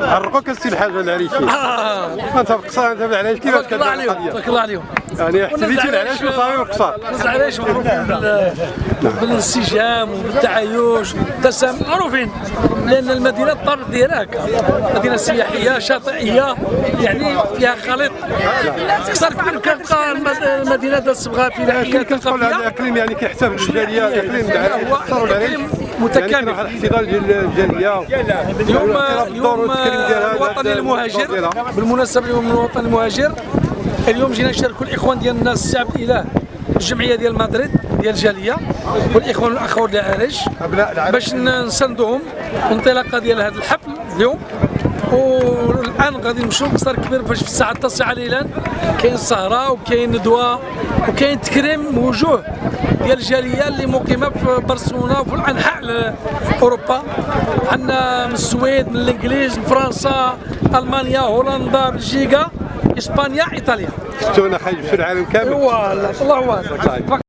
عرقوك السي الحاج العريشي أنت بقصار أنت بالعلاش كيفاش كتبان القضية؟ تبارك الله عليهم. يعني احتميتي العلاش وصافي وقصار ناس العلاش معروفين بال- بالانسجام وبالتعايش والتسامح. معروفين لأن المدينة الطابع ديالها هكا. مدينة سياحية شاطئية يعني فيها خليط. أكثر كبير كتلقى الم- المدينة ديال الصبغة فيها هذا الاقليم يعني كيحتفل بالجالية الاقليم العراقي يعني متكامل. واحد الاحتضان ديال الجالية اليوم ديالها الوطني المهاجر. بالمناسبة اليوم الوطني المهاجر اليوم جينا نشاركوا الإخوان ديالنا السعب الاله الجمعية ديال مدريد ديال الجالية والإخوان الاخوات العرج أبناء العرج. باش نساندوهم انطلاقه ديال هذا الحفل اليوم والآن غادي نمشيو لقصر كبير باش في الساعة التاسعة ليلا كاين سهره وكاين ندوه وكاين تكريم وجوه ديال الجالية اللي مقيمة في برشلونة وفي انحاء اوروبا عندنا من السويد من الإنجليز من فرنسا ألمانيا هولندا بلجيكا إسبانيا إيطاليا. شفتونا خايف في العالم كامل. والله الله واحد